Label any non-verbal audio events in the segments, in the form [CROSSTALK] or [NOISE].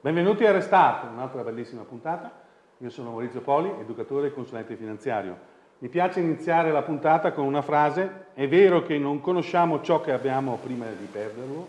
Benvenuti a Restart, un'altra bellissima puntata. Io sono Maurizio Poli, educatore e consulente finanziario. Mi piace iniziare la puntata con una frase, è vero che non conosciamo ciò che abbiamo prima di perderlo,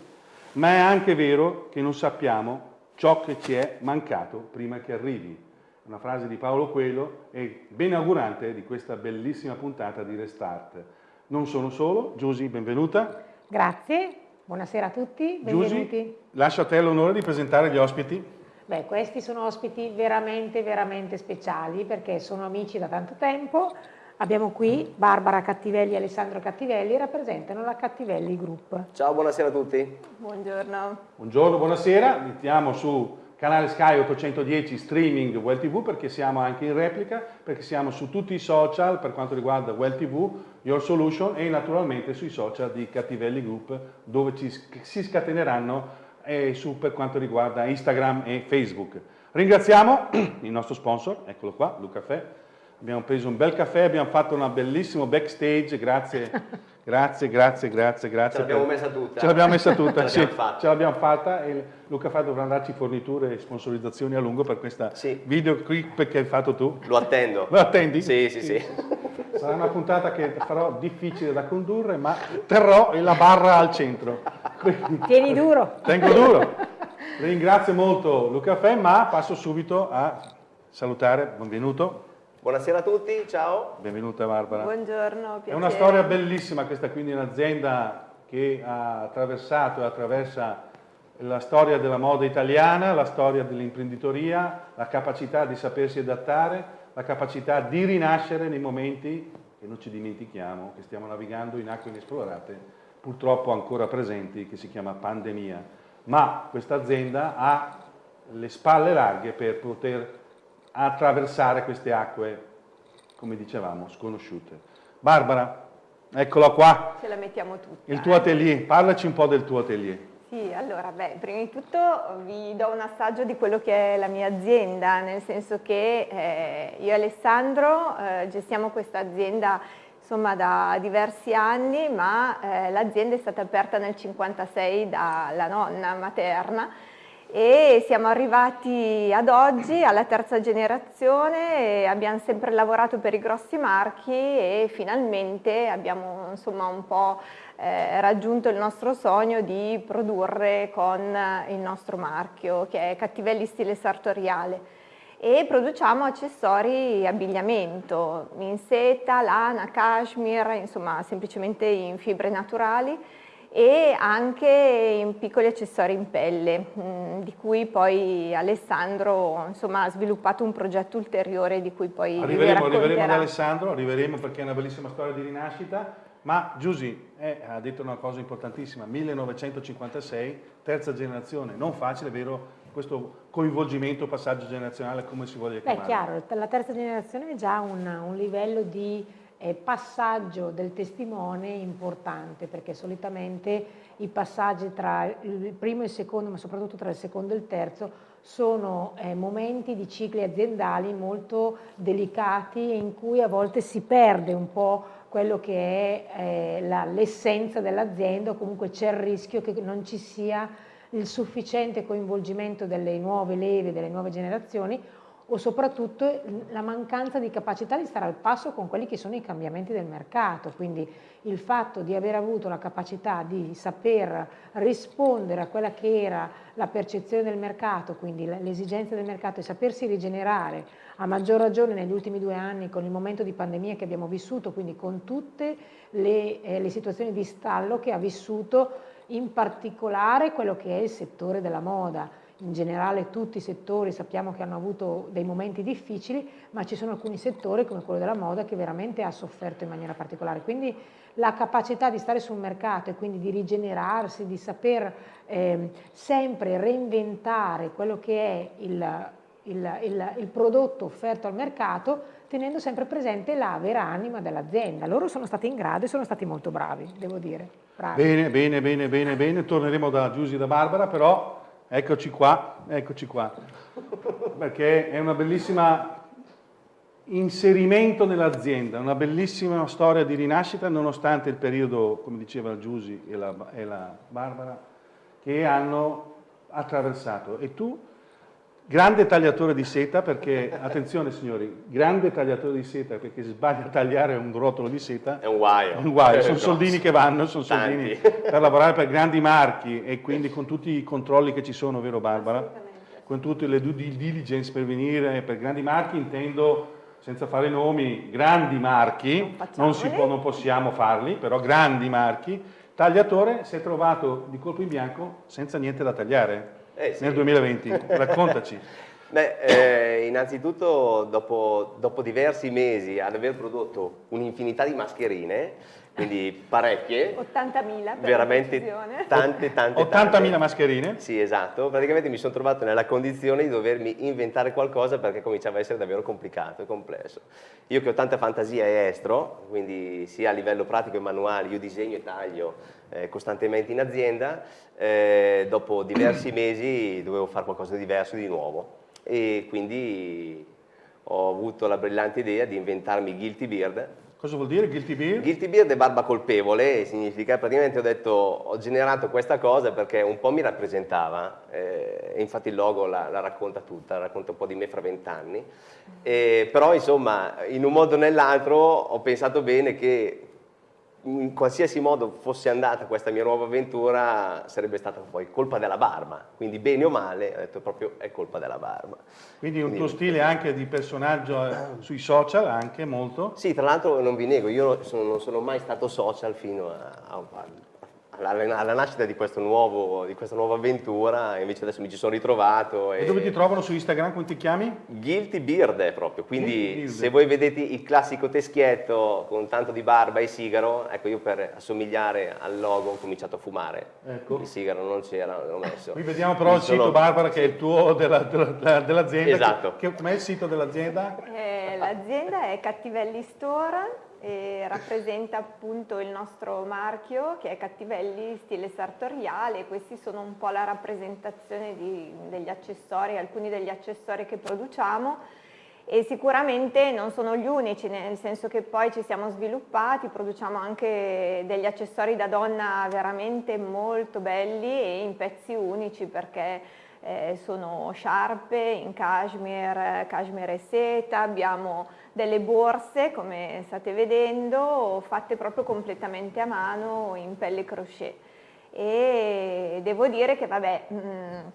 ma è anche vero che non sappiamo ciò che ci è mancato prima che arrivi. Una frase di Paolo Coelho e ben augurante di questa bellissima puntata di Restart. Non sono solo, Giusy, benvenuta. Grazie, Buonasera a tutti, benvenuti. Giusy, lascio a te l'onore di presentare gli ospiti. Beh, questi sono ospiti veramente, veramente speciali perché sono amici da tanto tempo. Abbiamo qui Barbara Cattivelli e Alessandro Cattivelli, rappresentano la Cattivelli Group. Ciao, buonasera a tutti. Buongiorno. Buongiorno, buonasera. Iniziamo su canale Sky 810 streaming Well TV perché siamo anche in replica, perché siamo su tutti i social per quanto riguarda Well TV, Your Solution e naturalmente sui social di Cattivelli Group dove ci, si scateneranno eh, su per quanto riguarda Instagram e Facebook. Ringraziamo [CLEARS THROAT] il nostro sponsor, eccolo qua, Luca Caffè. Abbiamo preso un bel caffè, abbiamo fatto un bellissimo backstage, grazie, [LAUGHS] grazie, grazie, grazie, grazie. Ce l'abbiamo messa tutta. Ce l'abbiamo messa tutta, [LAUGHS] ce sì, ce l'abbiamo fatta e Luca Caffè dovrà darci forniture e sponsorizzazioni a lungo per questa sì. video clip che hai fatto tu. Lo attendo. Lo attendi? Sì, sì, sì. Sarà una puntata che farò difficile da condurre, ma terrò la barra al centro. Quindi, Tieni duro. Tengo duro. Ringrazio molto Luca Fè, ma passo subito a salutare, benvenuto. Buonasera a tutti, ciao. Benvenuta Barbara. Buongiorno, piacere. È una storia bellissima questa, quindi un'azienda che ha attraversato e attraversa la storia della moda italiana, la storia dell'imprenditoria, la capacità di sapersi adattare, la capacità di rinascere nei momenti che non ci dimentichiamo, che stiamo navigando in acque inesplorate, purtroppo ancora presenti, che si chiama pandemia. Ma questa azienda ha le spalle larghe per poter attraversare queste acque, come dicevamo, sconosciute. Barbara, eccola qua. Ce la mettiamo tutta. Il tuo eh. atelier, parlaci un po' del tuo atelier. Sì, allora, beh, prima di tutto vi do un assaggio di quello che è la mia azienda, nel senso che eh, io e Alessandro eh, gestiamo questa azienda insomma da diversi anni, ma eh, l'azienda è stata aperta nel 1956 dalla nonna materna e siamo arrivati ad oggi alla terza generazione abbiamo sempre lavorato per i grossi marchi e finalmente abbiamo insomma un po' eh, raggiunto il nostro sogno di produrre con il nostro marchio che è Cattivelli Stile Sartoriale. E produciamo accessori abbigliamento in seta, lana, cashmere, insomma semplicemente in fibre naturali e anche in piccoli accessori in pelle, mh, di cui poi Alessandro insomma, ha sviluppato un progetto ulteriore di cui poi arriveremo, arriveremo ad Alessandro, arriveremo perché è una bellissima storia di rinascita, ma Giusy eh, ha detto una cosa importantissima, 1956, terza generazione, non facile, vero? Questo coinvolgimento, passaggio generazionale, come si voglia chiamare? Beh, chiaro, la terza generazione è già un, un livello di eh, passaggio del testimone importante, perché solitamente i passaggi tra il primo e il secondo, ma soprattutto tra il secondo e il terzo, sono eh, momenti di cicli aziendali molto delicati in cui a volte si perde un po' quello che è eh, l'essenza dell'azienda o comunque c'è il rischio che non ci sia il sufficiente coinvolgimento delle nuove leve, delle nuove generazioni o soprattutto la mancanza di capacità di stare al passo con quelli che sono i cambiamenti del mercato, quindi il fatto di aver avuto la capacità di saper rispondere a quella che era la percezione del mercato, quindi l'esigenza del mercato e sapersi rigenerare a maggior ragione negli ultimi due anni con il momento di pandemia che abbiamo vissuto, quindi con tutte le, eh, le situazioni di stallo che ha vissuto in particolare quello che è il settore della moda. In generale tutti i settori sappiamo che hanno avuto dei momenti difficili, ma ci sono alcuni settori come quello della moda che veramente ha sofferto in maniera particolare. Quindi la capacità di stare sul mercato e quindi di rigenerarsi, di saper eh, sempre reinventare quello che è il, il, il, il prodotto offerto al mercato tenendo sempre presente la vera anima dell'azienda. Loro sono stati in grado e sono stati molto bravi, devo dire. Bravi. Bene, bene, bene, bene, bene. Torneremo da Giusy e da Barbara, però eccoci qua, eccoci qua. Perché è una bellissima inserimento nell'azienda, una bellissima storia di rinascita nonostante il periodo, come diceva Giusy e la, e la Barbara, che hanno attraversato. E tu, grande tagliatore di seta, perché, attenzione signori, grande tagliatore di seta, perché se sbaglia a tagliare un rotolo di seta... È un guaio. Un guaio, sono soldini che vanno, sono soldini per lavorare per grandi marchi e quindi con tutti i controlli che ci sono, vero Barbara? Con tutte le due diligence per venire per grandi marchi intendo senza fare nomi, grandi marchi, non, non, può, non, possiamo farli, però grandi marchi, tagliatore si è trovato di colpo in bianco senza niente da tagliare eh sì. nel 2020. Raccontaci. [LAUGHS] Beh, eh, innanzitutto dopo, dopo, diversi mesi ad aver prodotto un'infinità di mascherine, quindi parecchie. 80.000 Veramente tante, tante, 80.000 mascherine? Sì, esatto. Praticamente mi sono trovato nella condizione di dovermi inventare qualcosa perché cominciava a essere davvero complicato e complesso. Io che ho tanta fantasia e estro, quindi sia a livello pratico e manuale, io disegno e taglio eh, costantemente in azienda, eh, dopo diversi [CLEARS THROAT] mesi dovevo fare qualcosa di diverso, di nuovo. E quindi ho avuto la brillante idea di inventarmi Guilty Beard, Cosa vuol dire guilty beard? Guilty beard è barba colpevole, significa praticamente ho detto, ho generato questa cosa perché un po' mi rappresentava, eh, infatti il logo la, la, racconta tutta, racconta un po' di me fra vent'anni, eh, però insomma in un modo o nell'altro ho pensato bene che in qualsiasi modo fosse andata questa mia nuova avventura sarebbe stata poi colpa della barba, quindi bene o male ho detto proprio è colpa della barba. Quindi un quindi, tuo stile anche di personaggio eh, sui social anche molto? Sì, tra l'altro non vi nego, io sono, non sono mai stato social fino a, a, alla, alla nascita di, nuovo, di, questa nuova avventura, invece adesso mi ci sono ritrovato. E, e dove ti trovano su Instagram, come ti chiami? Guilty Beard è proprio, quindi Beard. se voi vedete il classico teschietto con tanto di barba e sigaro, ecco io per assomigliare al logo ho cominciato a fumare, ecco. il sigaro non c'era, l'ho messo. Qui vediamo però mi il sono... sito Barbara che è il tuo dell'azienda. Della, dell esatto. Com'è il sito dell'azienda? Eh, l'azienda è Cattivelli Store e rappresenta appunto il nostro marchio che è Cattivelli stile sartoriale, questi sono un po' la rappresentazione di, degli accessori, alcuni degli accessori che produciamo. E sicuramente non sono gli unici, nel senso che poi ci siamo sviluppati, produciamo anche degli accessori da donna veramente molto belli e in pezzi unici perché eh, sono sciarpe in cashmere, cashmere e seta, abbiamo delle borse come state vedendo fatte proprio completamente a mano in pelle crochet. E devo dire che vabbè mh, mm,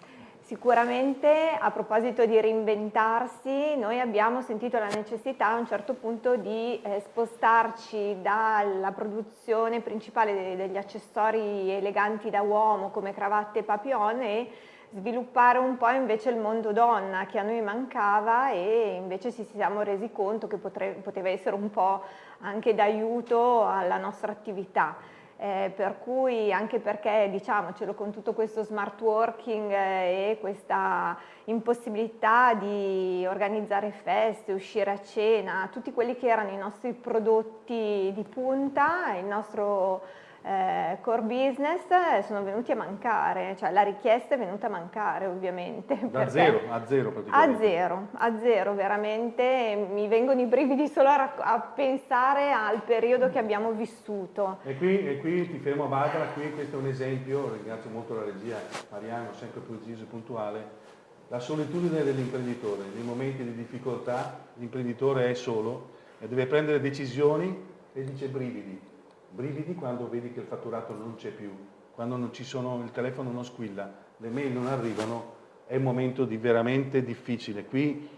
sicuramente a proposito di reinventarsi noi abbiamo sentito la necessità a un certo punto di eh, spostarci dalla produzione principale degli accessori eleganti da uomo come cravatte e papillon e sviluppare un po' invece il mondo donna che a noi mancava e invece ci siamo resi conto che potre, poteva essere un po' anche d'aiuto alla nostra attività. Eh, per cui anche perché diciamocelo con tutto questo smart working eh, e questa impossibilità di organizzare feste, uscire a cena, tutti quelli che erano i nostri prodotti di punta, il nostro eh, core business eh, sono venuti a mancare, cioè la richiesta è venuta a mancare ovviamente. [LAUGHS] Da zero, a zero praticamente. A zero, a zero veramente, mi vengono i brividi solo a, a pensare al periodo che abbiamo vissuto. E qui, e qui ti fermo Barbara, qui questo è un esempio, ringrazio molto la regia, Mariano sempre preciso e puntuale, la solitudine dell'imprenditore, nei momenti di difficoltà l'imprenditore è solo e deve prendere decisioni e dice brividi, brividi quando vedi che il fatturato non c'è più, quando sono, il telefono non squilla, le mail non arrivano, è un momento di veramente difficile. Qui,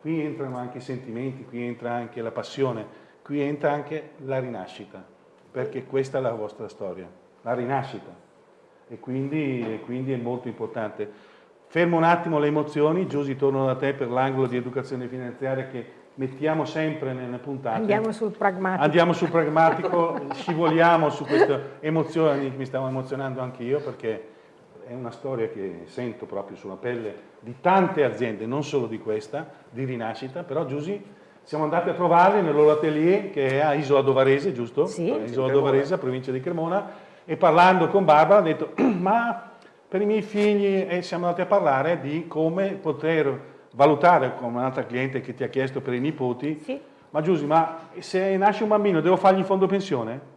qui entrano anche i sentimenti, qui entra anche la passione, qui entra anche la rinascita, perché questa è la vostra storia, la rinascita. E quindi, e quindi è molto importante. Fermo un attimo le emozioni, Giusy torno da te per l'angolo di educazione finanziaria che mettiamo sempre nelle puntate. Andiamo sul pragmatico. Andiamo sul pragmatico, [LAUGHS] scivoliamo su queste emozioni, mi stavo emozionando anche io perché è una storia che sento proprio sulla pelle di tante aziende, non solo di questa, di rinascita, però Giusy siamo andati a trovarli nel loro atelier che è a Isola Dovarese, giusto? Sì. Isola Dovarese, provincia di Cremona, e parlando con Barbara ha detto [CLEARS THROAT] ma per i miei figli e siamo andati a parlare di come poter valutare come un'altra cliente che ti ha chiesto per i nipoti. Sì. Ma Giusy, ma se nasce un bambino devo fargli il fondo pensione?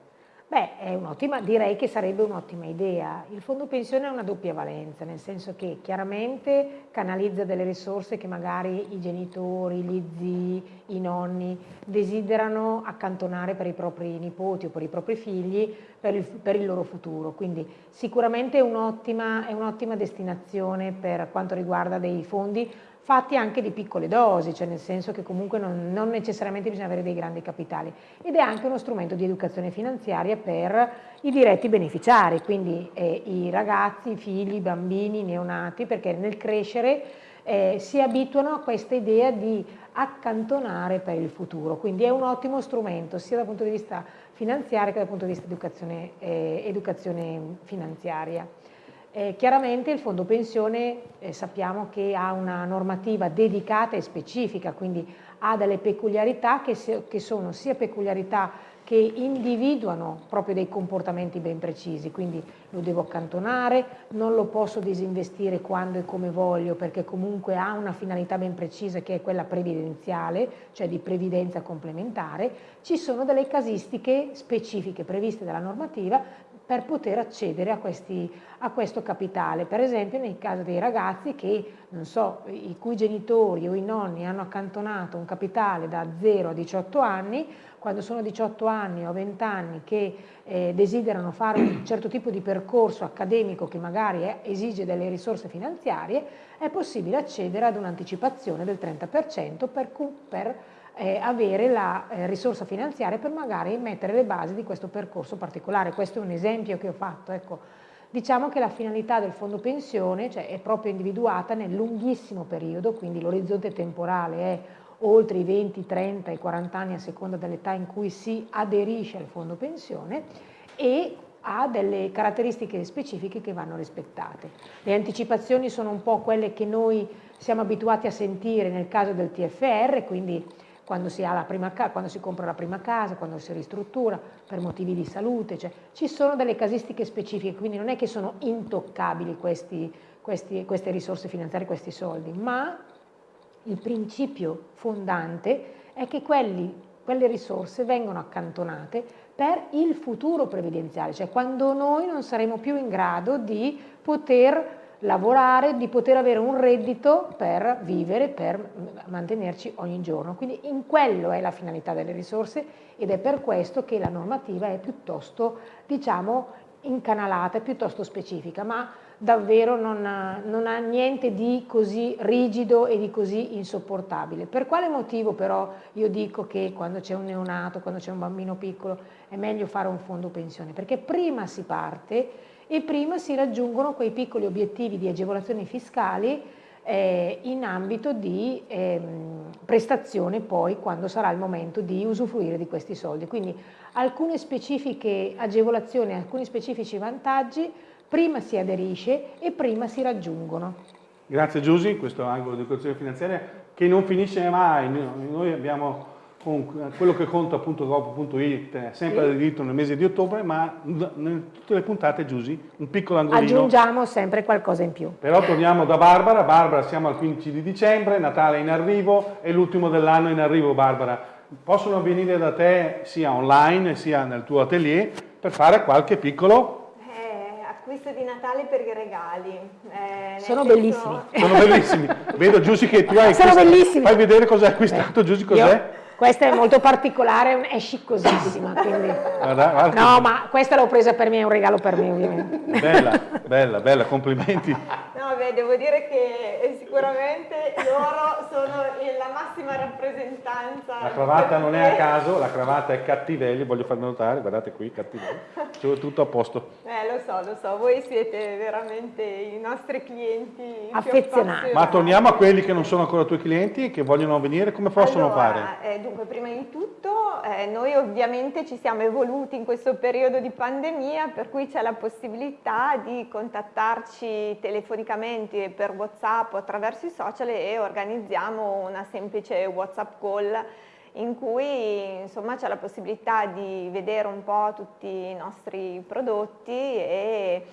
Beh, è un'ottima, direi che sarebbe un'ottima idea. Il fondo pensione ha una doppia valenza, nel senso che chiaramente canalizza delle risorse che magari i genitori, gli zii, i nonni desiderano accantonare per i propri nipoti o per i propri figli per il, per il loro futuro. Quindi sicuramente è un'ottima un destinazione per quanto riguarda dei fondi fatti anche di piccole dosi, cioè nel senso che comunque non, non, necessariamente bisogna avere dei grandi capitali ed è anche uno strumento di educazione finanziaria per i diretti beneficiari, quindi eh, i ragazzi, i figli, i bambini, i neonati, perché nel crescere eh, si abituano a questa idea di accantonare per il futuro, quindi è un ottimo strumento sia dal punto di vista finanziario che dal punto di vista educazione, eh, educazione finanziaria. Eh, chiaramente il fondo pensione eh, sappiamo che ha una normativa dedicata e specifica, quindi ha delle peculiarità che, se, che, sono sia peculiarità che individuano proprio dei comportamenti ben precisi, quindi lo devo accantonare, non lo posso disinvestire quando e come voglio perché comunque ha una finalità ben precisa che è quella previdenziale, cioè di previdenza complementare, ci sono delle casistiche specifiche previste dalla normativa per poter accedere a, questi, a, questo capitale. Per esempio nel caso dei ragazzi che, non so, i cui genitori o i nonni hanno accantonato un capitale da 0 a 18 anni, quando sono 18 anni o 20 anni che eh, desiderano fare un certo tipo di percorso accademico che magari è, esige delle risorse finanziarie, è possibile accedere ad un'anticipazione del 30% per, per eh, avere la eh, risorsa finanziaria per magari mettere le basi di questo percorso particolare. Questo è un esempio che ho fatto. Ecco, diciamo che la finalità del fondo pensione cioè, è proprio individuata nel lunghissimo periodo, quindi l'orizzonte temporale è oltre i 20, 30 e 40 anni a seconda dell'età in cui si aderisce al fondo pensione e ha delle caratteristiche specifiche che vanno rispettate. Le anticipazioni sono un po' quelle che noi siamo abituati a sentire nel caso del TFR, quindi quando si, prima, quando si, compra la prima casa, quando si ristruttura, per motivi di salute, cioè, ci sono delle casistiche specifiche, quindi non è che sono intoccabili questi, questi, queste risorse finanziarie, questi soldi, ma il principio fondante è che quelli, quelle risorse vengono accantonate per il futuro previdenziale, cioè quando noi non saremo più in grado di poter lavorare, di poter avere un reddito per vivere, per mantenerci ogni giorno. Quindi in quello è la finalità delle risorse ed è per questo che la normativa è piuttosto, diciamo, incanalata, è piuttosto specifica, ma davvero non non ha, niente di così rigido e di così insopportabile. Per quale motivo però io dico che quando c'è un neonato, quando c'è un bambino piccolo, è meglio fare un fondo pensione? Perché prima si parte e prima si raggiungono quei piccoli obiettivi di agevolazioni fiscali eh, in ambito di ehm, prestazione poi quando sarà il momento di usufruire di questi soldi. Quindi alcune specifiche agevolazioni, alcuni specifici vantaggi, prima si aderisce e prima si raggiungono. Grazie Giusy, questo angolo di educazione finanziaria che non finisce mai, noi abbiamo quello che conta appunto Gov.it sempre sì. diritto nel mese di ottobre, ma in tutte le puntate, Giusy, un piccolo angolino. Aggiungiamo sempre qualcosa in più. Però torniamo da Barbara, Barbara siamo al 15 di dicembre, Natale in arrivo, è l'ultimo dell'anno in arrivo Barbara. Possono venire da te sia online sia nel tuo atelier per fare qualche piccolo eh, acquisto di Natale per i regali. Eh, Sono senso... bellissimi. Sono bellissimi. Vedo Giusy che tu hai Sono bellissimi. Fai vedere cosa hai acquistato, Giusy, cos'è? Questa è molto particolare, è sciccosissima. Quindi... Guarda, guarda. No, ma questa l'ho presa per me, è un regalo per me ovviamente. Bella, bella, bella, complimenti. No, beh, devo dire che sicuramente loro sono la massima rappresentanza. La cravatta non è a caso, la cravatta è cattivelli, voglio farmi notare, guardate qui, cattivelli. C'è tutto a posto. Eh, lo so, lo so, voi siete veramente i nostri clienti affezionati. Ma torniamo a quelli che non sono ancora tuoi clienti e che vogliono venire, come possono allora, fare? Eh, dunque, prima di tutto eh, noi ovviamente ci siamo evoluti in questo periodo di pandemia, per cui c'è la possibilità di contattarci telefonicamente per WhatsApp o attraverso i social e organizziamo una semplice WhatsApp call in cui c'è la possibilità di vedere un po' tutti i nostri prodotti e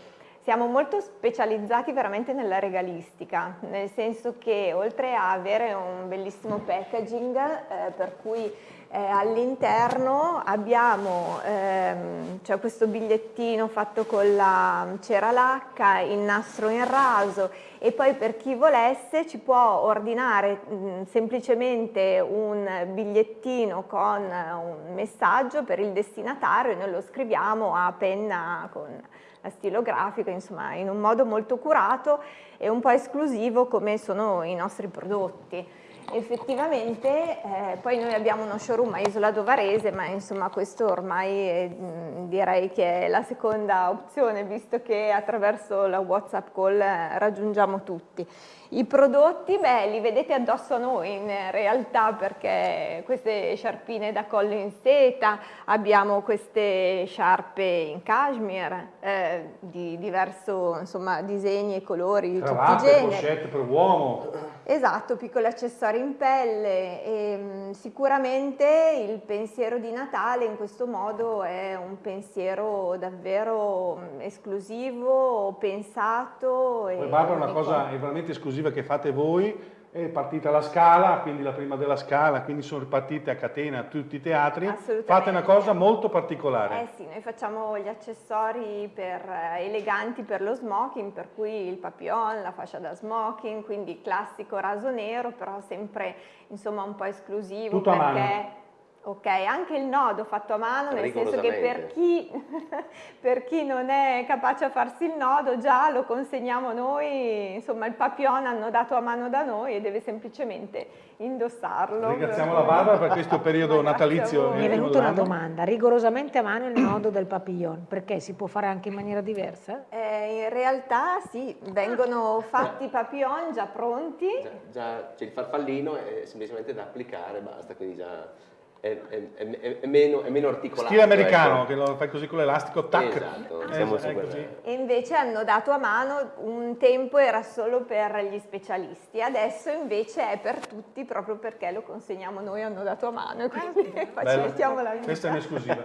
siamo molto specializzati veramente nella regalistica, nel senso che oltre a avere un bellissimo packaging eh, per cui eh, all'interno abbiamo ehm, cioè questo bigliettino fatto con la cera lacca, il nastro in raso e poi per chi volesse ci può ordinare mh, semplicemente un bigliettino con un messaggio per il destinatario e noi lo scriviamo a penna con la stilografica, insomma in un modo molto curato e un po' esclusivo come sono i nostri prodotti. Effettivamente eh, poi noi abbiamo uno showroom a Isola Dovarese ma insomma questo ormai è, mh, direi che è la seconda opzione visto che attraverso la Whatsapp call eh, raggiungiamo tutti. I prodotti, beh, li vedete addosso a noi in realtà perché queste sciarpine da collo in seta, abbiamo queste sciarpe in cashmere eh, di diverso insomma, disegni e colori di Cravatte, tutti i generi. pochette per uomo. Esatto, piccoli accessori in pelle e mh, sicuramente il pensiero di Natale in questo modo è un pensiero davvero mh, esclusivo, pensato. Poi Barbara una cosa è veramente esclusiva che fate voi, è partita la scala, quindi la prima della scala, quindi sono ripartite a catena tutti i teatri, fate una cosa molto particolare. Eh sì, noi facciamo gli accessori per, eh, eleganti per lo smoking, per cui il papillon, la fascia da smoking, quindi classico raso nero, però sempre insomma un po' esclusivo Tutto a perché... Ok, anche il nodo fatto a mano, nel senso che per chi, [LAUGHS] per chi non è capace a farsi il nodo già lo consegniamo noi, insomma il papillon annodato a mano da noi e deve semplicemente indossarlo. Ringraziamo la Barbara per questo periodo natalizio. Mi è venuta una domanda, rigorosamente a mano il nodo del papillon, perché si può fare anche in maniera diversa? Eh, in realtà sì, vengono fatti i papillon già pronti. Già, già c'è il farfallino, è semplicemente da applicare, basta, quindi già è, è- è- è meno, è meno articolato. Stile americano, ecco. che lo fai così con l'elastico, tac. Esatto, Eh, siamo è su quella-. E invece hanno dato a mano, un tempo era solo per gli specialisti, adesso invece è per tutti proprio perché lo consegniamo noi, hanno dato a mano e quindi [LAUGHS] facilitiamo la vita. Questa è un'esclusiva.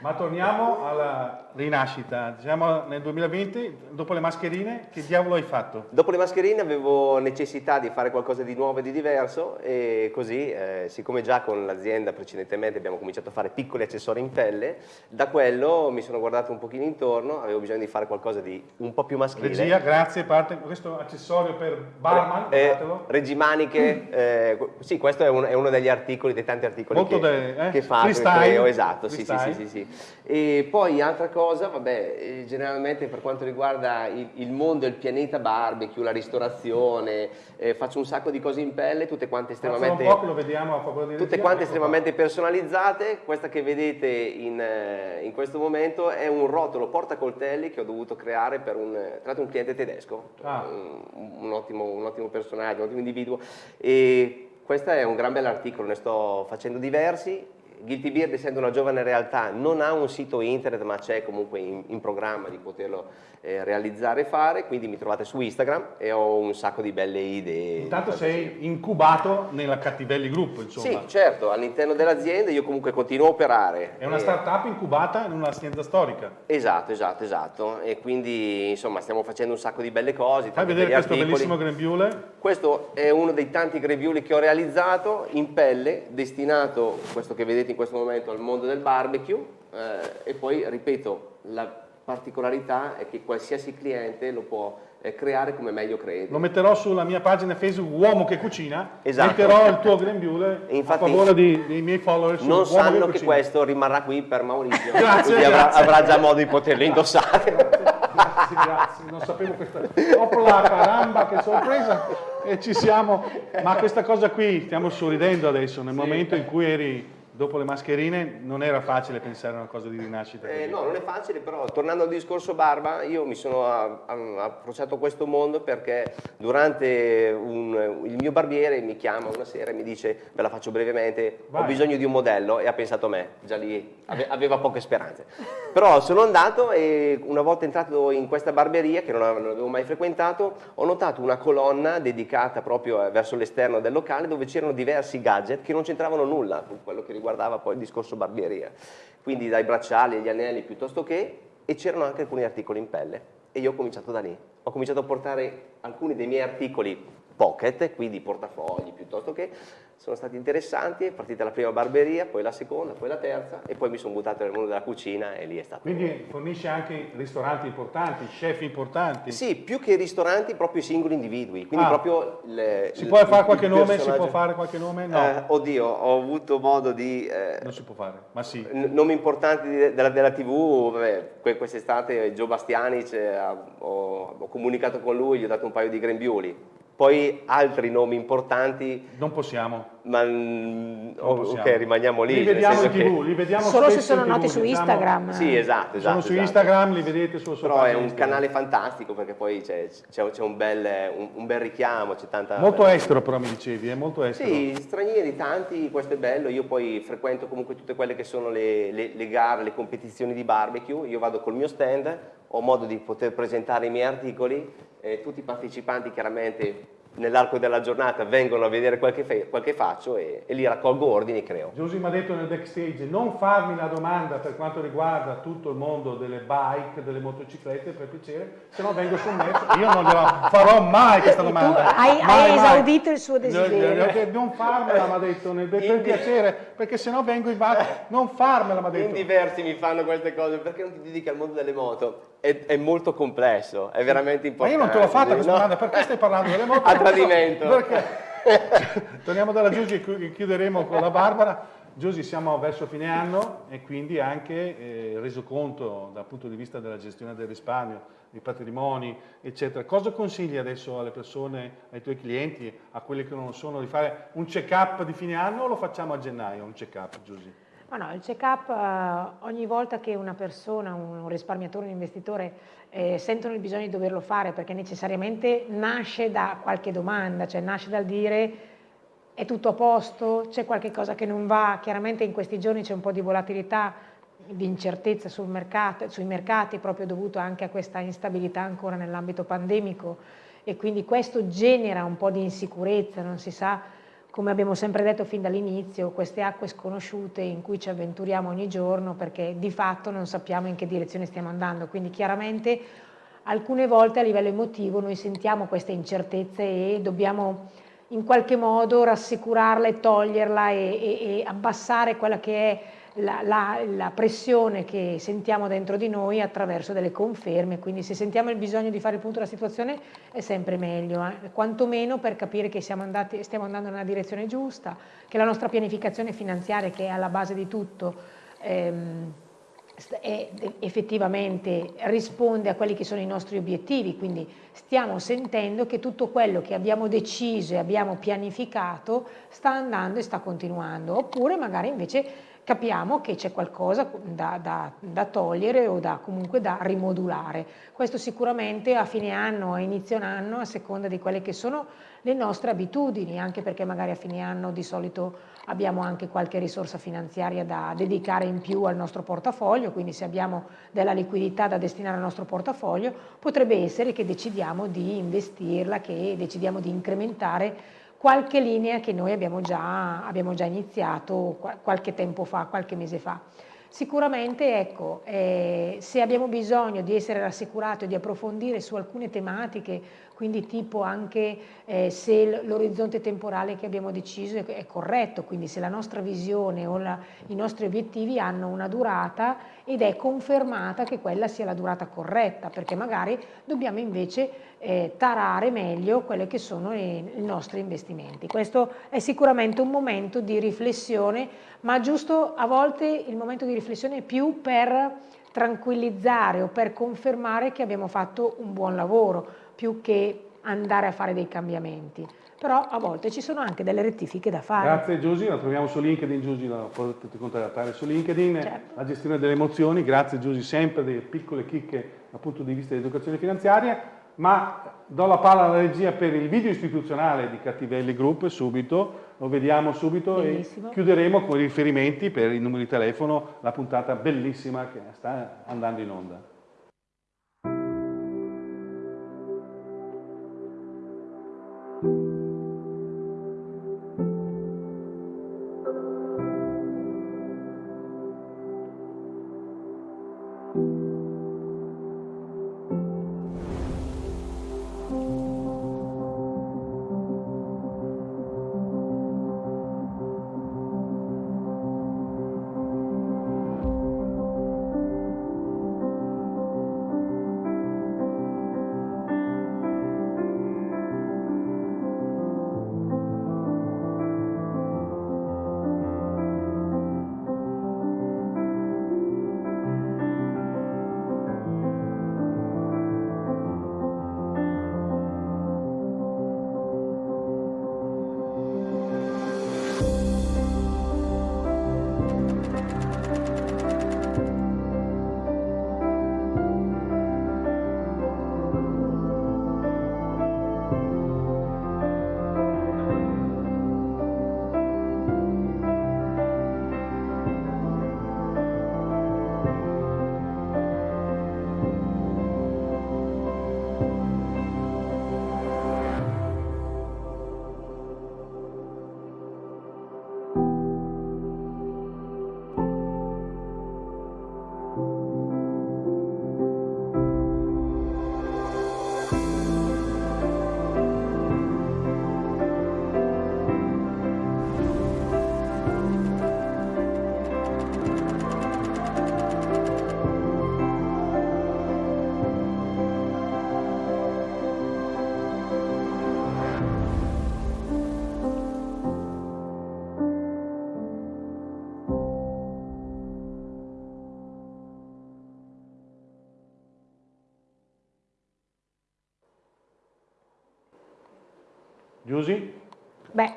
Ma torniamo alla rinascita. Siamo nel 2020, dopo le mascherine, che diavolo hai fatto? Dopo le mascherine avevo necessità di fare qualcosa di nuovo e di diverso e così, eh, siccome già con l'azienda precedentemente abbiamo cominciato a fare piccoli accessori in pelle, da quello mi sono guardato un pochino intorno, avevo bisogno di fare qualcosa di un po' più maschile. Regia, grazie, parte questo accessorio per barman, Eh, guardatelo. regimaniche, eh, gu- sì, questo è, un- è uno degli articoli, dei tanti articoli Molto che, de- eh, che che freestyle. creo, esatto, sì, sì, sì, sì, sì. E poi altra cosa, vabbè, eh, generalmente per quanto riguarda il, il mondo, il pianeta barbecue, la ristorazione, eh, faccio un sacco di cose in pelle, tutte quante estremamente... un po' che lo vediamo a favore di Tutte quante Ecco estremamente personalizzate, questa che vedete in, eh, in questo momento è un rotolo portacoltelli che ho dovuto creare per un, tra l'altro un cliente tedesco, Ah. un, un ottimo, un ottimo personaggio, un ottimo individuo e questo è un gran bel articolo, ne sto facendo diversi. Guilty Beard essendo una giovane realtà non ha un sito internet ma c'è comunque in, in programma di poterlo eh, realizzare e fare, quindi mi trovate su Instagram e ho un sacco di belle idee. Intanto sei incubato nella Cattivelli Group, insomma. sì, certo, all'interno dell'azienda io comunque continuo a operare. È una Eh, startup incubata in un'azienda storica. Esatto, esatto, esatto. E quindi insomma stiamo facendo un sacco di belle cose. Fai vedere questo articoli. bellissimo grembiule. Questo è uno dei tanti greviuli che ho realizzato in pelle, destinato, questo che vedete in questo momento, al mondo del barbecue. eh, e poi, ripeto, la particolarità è che qualsiasi cliente lo può eh, creare come meglio crede. Lo metterò sulla mia pagina Facebook Uomo che cucina. Esatto. Metterò il tuo grembiule infatti- a favore di- dei miei follower Non sanno che cucina. questo rimarrà qui per Maurizio, Grazie, quindi avrà, grazie. avrà già modo di poterlo indossare. Grazie, grazie, non sapevo questa. Opla caramba, che sorpresa! E ci siamo. Ma questa cosa qui, stiamo sorridendo adesso, nel momento in cui eri dopo le mascherine, non era facile pensare a una cosa di rinascita. Eh, no, non è facile, però tornando al discorso barba, io mi sono a- a- approcciato a questo mondo perché durante un- il mio barbiere mi chiama una sera e mi dice, ve la faccio brevemente, ho Vai. bisogno di un modello e ha pensato a me, già lì ave- aveva poche speranze. Però sono andato e una volta entrato in questa barberia, che non ave- non avevo mai frequentato, ho notato una colonna dedicata proprio eh, verso l'esterno del locale dove c'erano diversi gadget che non c'entravano nulla con quello che riguardava poi il discorso barbieria. Quindi dai bracciali agli anelli piuttosto che, e c'erano anche alcuni articoli in pelle. e io ho cominciato da lì. Ho cominciato a portare alcuni dei miei articoli pocket, quindi portafogli piuttosto che, sono stati interessanti, è partita la prima barberia, poi la seconda, poi la terza e poi mi sono buttato nel mondo della cucina e lì è stato... Quindi fornisce anche ristoranti importanti, chef importanti? Sì, più che ristoranti, proprio i singoli individui, quindi ah. proprio... Le, si può fare qualche nome? Si può fare qualche nome? No. Eh, oddio, ho avuto modo di... Eh, non si può fare, ma sì. Nomi importanti della, della TV, vabbè, quest'estate Gio Bastianic, eh, ho, ho comunicato con lui, gli ho dato un paio di grembiuli poi altri nomi importanti... Non possiamo. Ma possiamo. ok, rimaniamo lì. Li vediamo in tv, li vediamo Solo se sono noti su diciamo. Instagram. Sì, esatto, esatto. Sono su esatto. Instagram, li vedete suo Però è un Instagram. canale fantastico perché poi c'è, un, bel, un, un, bel, richiamo, c'è tanta... Molto bella... estero però mi dicevi, è molto estero. Sì, stranieri tanti, questo è bello. Io poi frequento comunque tutte quelle che sono le, le, le gare, le competizioni di barbecue. Io vado col mio stand, ho modo di poter presentare i miei articoli. Eh, tutti i partecipanti chiaramente nell'arco della giornata vengono a vedere quel che, quel che faccio e, e, lì raccolgo ordini e creo. Giusy mi ha detto nel backstage non farmi la domanda per quanto riguarda tutto il mondo delle bike, delle motociclette per piacere, se no vengo sommerso. [LAUGHS] Io non gliela farò mai questa domanda. Hai, mai, hai esaudito il suo desiderio. Non farmela mi ha detto nel, per in piacere, perché se no vengo in base. Non farmela mi ha detto. In diversi mi fanno queste cose, perché non ti dedichi al mondo delle moto? È, è, molto complesso, è veramente importante. Ma io non te l'ho fatta questa no? domanda, perché stai parlando delle moto? [LAUGHS] A tradimento. Perché? [LAUGHS] Torniamo dalla Giusy e chiuderemo con la Barbara. Giusy, siamo verso fine anno e quindi anche eh, reso conto dal punto di vista della gestione del risparmio, dei patrimoni, eccetera. Cosa consigli adesso alle persone, ai tuoi clienti, a quelli che non lo sono, di fare un check-up di fine anno o lo facciamo a gennaio, un check-up, Giusy? Ma no, il check-up eh, ogni volta che una persona, un, un risparmiatore, un investitore eh, sentono il bisogno di doverlo fare perché necessariamente nasce da qualche domanda, cioè nasce dal dire è tutto a posto, c'è qualche cosa che non va, chiaramente in questi giorni c'è un po' di volatilità, di incertezza sul mercato, sui mercati proprio dovuto anche a questa instabilità ancora nell'ambito pandemico. E quindi questo genera un po' di insicurezza, non si sa come abbiamo sempre detto fin dall'inizio, queste acque sconosciute in cui ci avventuriamo ogni giorno perché di fatto non sappiamo in che direzione stiamo andando, quindi chiaramente alcune volte a livello emotivo noi sentiamo queste incertezze e dobbiamo in qualche modo rassicurarla e toglierla e, e, e abbassare quella che è la, la, la, pressione che sentiamo dentro di noi attraverso delle conferme, quindi se sentiamo il bisogno di fare il punto della situazione è sempre meglio, eh? quantomeno per capire che andati, stiamo andando nella direzione giusta, che la nostra pianificazione finanziaria che è alla base di tutto ehm, effettivamente risponde a quelli che sono i nostri obiettivi, quindi stiamo sentendo che tutto quello che abbiamo deciso e abbiamo pianificato sta andando e sta continuando, oppure magari invece capiamo che c'è qualcosa da, da, da, togliere o da, comunque da rimodulare. Questo sicuramente a fine anno, a inizio anno, a seconda di quelle che sono le nostre abitudini, anche perché magari a fine anno di solito abbiamo anche qualche risorsa finanziaria da dedicare in più al nostro portafoglio, quindi se abbiamo della liquidità da destinare al nostro portafoglio, potrebbe essere che decidiamo di investirla, che decidiamo di incrementare qualche linea che noi abbiamo già, abbiamo già iniziato qualche tempo fa, qualche mese fa. Sicuramente ecco, eh, se abbiamo bisogno di essere rassicurati o di approfondire su alcune tematiche quindi tipo anche eh, se l'orizzonte temporale che abbiamo deciso è, è, corretto, quindi se la nostra visione o la, i nostri obiettivi hanno una durata ed è confermata che quella sia la durata corretta, perché magari dobbiamo invece eh, tarare meglio quelli che sono i, i nostri investimenti. Questo è sicuramente un momento di riflessione, ma giusto a volte il momento di riflessione è più per tranquillizzare o per confermare che abbiamo fatto un buon lavoro, più che andare a fare dei cambiamenti. Però a volte ci sono anche delle rettifiche da fare. Grazie Giusy, la troviamo su LinkedIn, Giusy la potete contattare su LinkedIn, certo. la gestione delle emozioni, grazie Giusy sempre delle piccole chicche dal punto di vista dell'educazione finanziaria, ma do la palla alla regia per il video istituzionale di Cattivelli Group subito, lo vediamo subito Bellissimo. e chiuderemo con i riferimenti per il numero di telefono, la puntata bellissima che sta andando in onda. Giusy? Beh,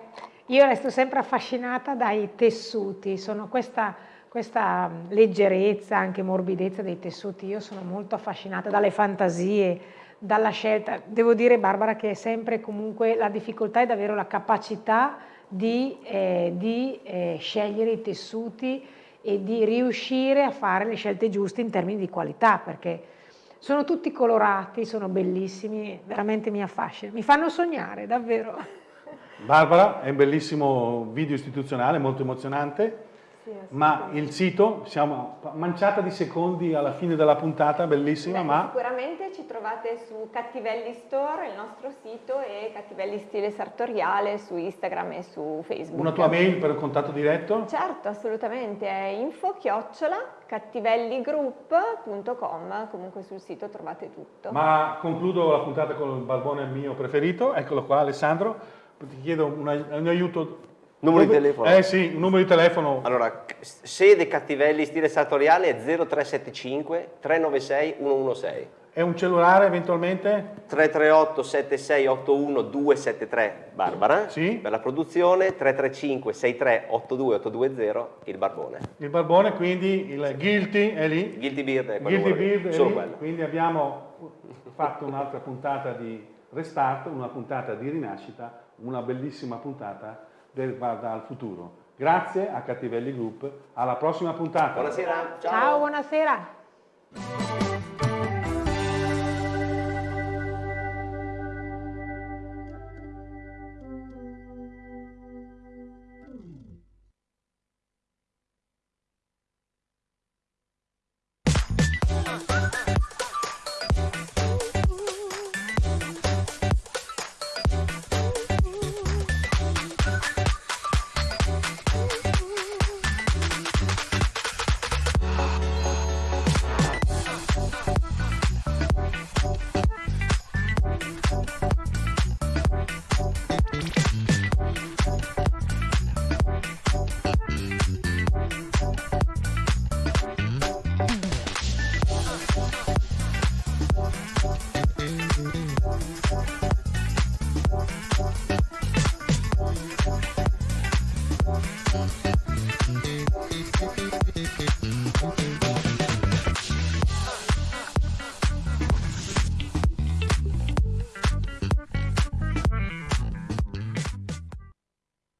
io resto sempre affascinata dai tessuti, sono questa, questa leggerezza, anche morbidezza dei tessuti, io sono molto affascinata dalle fantasie, dalla scelta. Devo dire Barbara che è sempre comunque la difficoltà è davvero la capacità di, eh, di eh, scegliere i tessuti e di riuscire a fare le scelte giuste in termini di qualità, perché sono tutti colorati, sono bellissimi, veramente mi affascinano, mi fanno sognare, davvero. Barbara, è un bellissimo video istituzionale, molto emozionante. Ma il sito, siamo manciata di secondi alla fine della puntata, bellissima, Beh, ma... Sicuramente ci trovate su Cattivelli Store, il nostro sito, e Cattivelli Stile Sartoriale su Instagram e su Facebook. Una tua mail per un contatto diretto? Certo, assolutamente, è info chiocciola cattivelligroup.com, comunque sul sito trovate tutto. Ma concludo la puntata con il barbone mio preferito, eccolo qua Alessandro, ti chiedo un, un aiuto Numero di telefono? Eh sì, numero di telefono. Allora, sede Cattivelli stile sartoriale è 0375 396 116. E un cellulare eventualmente? 338 7681 273 Barbara. Sì. Per la produzione 335 63 82 820 il Barbone. Il Barbone, quindi il Guilty è lì. Guilty Beard è quello. Guilty Beard è lì. quello. Quindi abbiamo fatto un'altra puntata di restart, una puntata di rinascita, una bellissima puntata guarda al futuro. Grazie a Cattivelli Group, alla prossima puntata. Buonasera. Ciao, Ciao buonasera.